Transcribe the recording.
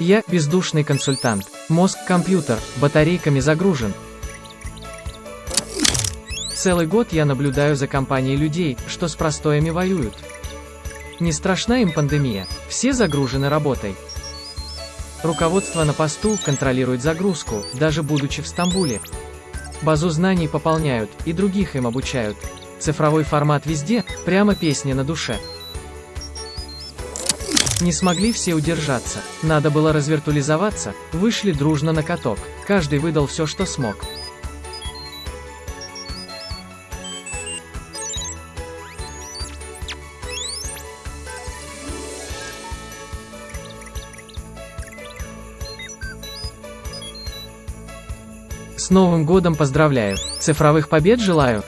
Я – бездушный консультант. Мозг – компьютер, батарейками загружен. Целый год я наблюдаю за компанией людей, что с простоями воюют. Не страшна им пандемия, все загружены работой. Руководство на посту контролирует загрузку, даже будучи в Стамбуле. Базу знаний пополняют, и других им обучают. Цифровой формат везде, прямо песня на душе. Не смогли все удержаться, надо было развиртуализоваться, вышли дружно на каток, каждый выдал все, что смог. С Новым годом поздравляю, цифровых побед желаю!